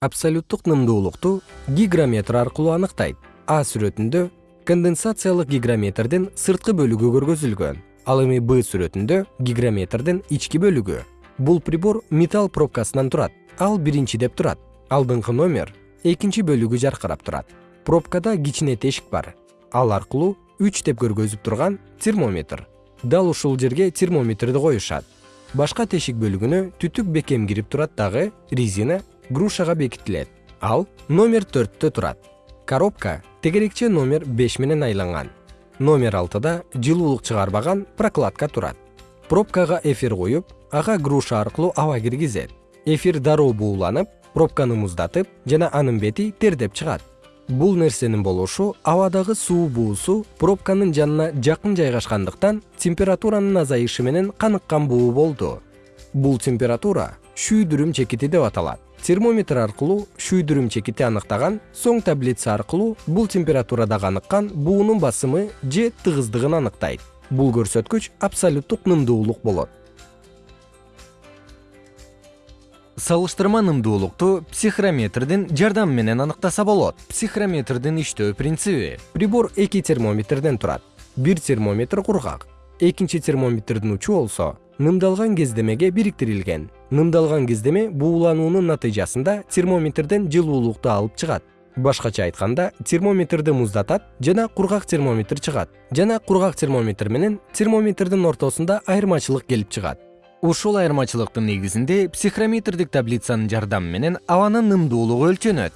абсолюттук нымдуулукту гигрометр аркылуу аныктайт. А сүрөтүндө конденсациялык гигрометрдин сырткы бөлүгү көргөзүлгөн. Ал эми б сүрөтүндө гигрометрдин ички бөлүгү. Бул прибор металл пробкасынан турат ал биринчи деп турат. Алдыңкы номер экинчи бөлүгү жаркырап турат. Пробкада кичине тешик бар. Ал аркылуу үч деп көргөзүп турган термометр. Дал ушул жерге термометрди коюшат. Башка тешик бөлүгүнө түтүк бекем кирип турат дагы резина грушага бекитилет. Ал номер төрттө турат. Коробка тегерекче номер беш менен айланган. Номер алтыда жылуулук чыгарбаган прокладка турат. Пробкага эфир куюп ага груша аркылуу аба киргизет. Эфир дароо бууланып пробканы муздатып жана анын бети тердеп чыгат. Бул нерсенин болушу абадагы суу буусу пробканын жанына жакын жайгашкандыктан температуранын азайышы менен каныккан буу болду. Бул температура шүйдүрүм чекити деп аталат термометр аркылуу шүйдүрүм чекити аныктаган соң таблица аркылуу бул температурада каныккан буунун басымы же тыгыздыгын аныктайт. Бул көрсөткүч абсолюттук нымдуулук болот. Салыштырма нымдуулукту психрометрдин жардамы менен аныктаса болот. Психрометрдин иштөө принциби прибор эки термометрден турат. Бир термометр кургак. Экинчи термометрдин учу болсо нымдалган кездемеге бириктирилген. Нымдалган кездеме буулануунун натыйжасында термометрден жылуулукту алып чыгат. Башкача айтканда термометрди муздатат жана кургак термометр чыгат жана кургак термометр менен термометрдин ортосунда айырмачылык келип чыгат. Ушул айырмачылыктын негизинде психрометрдик таблицанын жардамы менен абанын нымдуулугу өлчөнөт